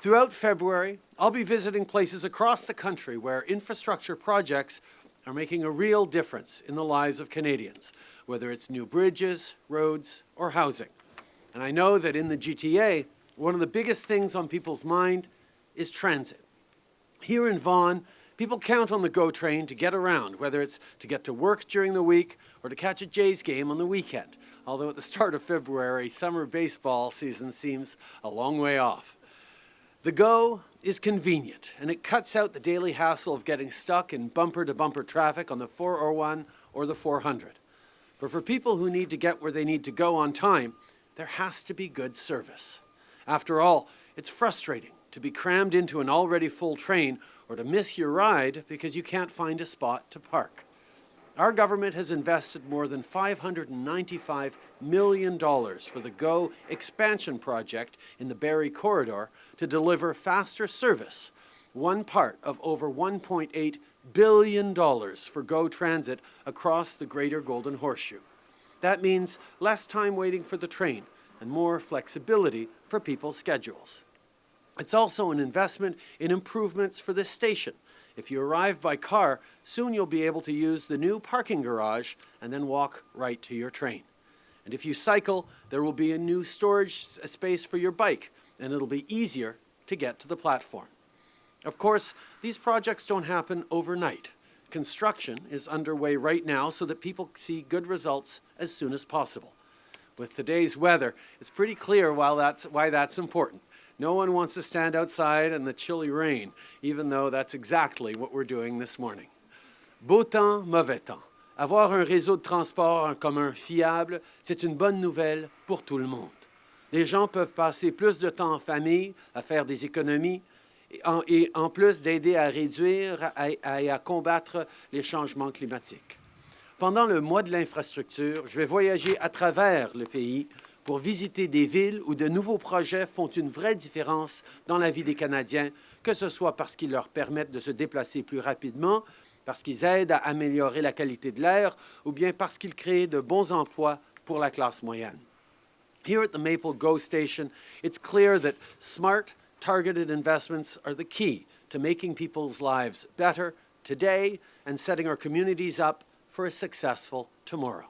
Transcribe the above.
Throughout February, I'll be visiting places across the country where infrastructure projects are making a real difference in the lives of Canadians, whether it's new bridges, roads, or housing. And I know that in the GTA, one of the biggest things on people's mind is transit. Here in Vaughan, people count on the GO train to get around, whether it's to get to work during the week or to catch a Jays game on the weekend, although at the start of February, summer baseball season seems a long way off. The GO is convenient, and it cuts out the daily hassle of getting stuck in bumper-to-bumper traffic on the 401 or the 400. But for people who need to get where they need to go on time, there has to be good service. After all, it's frustrating to be crammed into an already full train or to miss your ride because you can't find a spot to park. Our government has invested more than $595 million for the GO expansion project in the Barrie Corridor to deliver faster service, one part of over $1.8 billion for GO Transit across the Greater Golden Horseshoe. That means less time waiting for the train and more flexibility for people's schedules. It's also an investment in improvements for this station, if you arrive by car, soon you'll be able to use the new parking garage and then walk right to your train. And if you cycle, there will be a new storage uh, space for your bike, and it'll be easier to get to the platform. Of course, these projects don't happen overnight. Construction is underway right now so that people see good results as soon as possible. With today's weather, it's pretty clear why that's, why that's important. No one wants to stand outside in the chilly rain, even though that's exactly what we're doing this morning. Beau temps, mauvais temps. Avoir un réseau de transport commun fiable, c'est une bonne nouvelle pour tout le monde. Les gens peuvent passer plus de temps en famille, à faire des économies, et en, plus d'aider à réduire et à combattre les changements climatiques. Pendant le mois de l'infrastructure, je vais voyager à travers le pays pour visiter des villes où de nouveaux projets font une vraie différence dans la vie des Canadiens, que ce soit parce qu'ils leur permettent de se déplacer plus rapidement, parce qu'ils aident à améliorer la qualité de l'air, ou bien parce qu'ils créent de bons emplois pour la classe moyenne. Here at the Maple GO station, it's clear that smart, targeted investments are the key to making people's lives better today and setting our communities up for a successful tomorrow.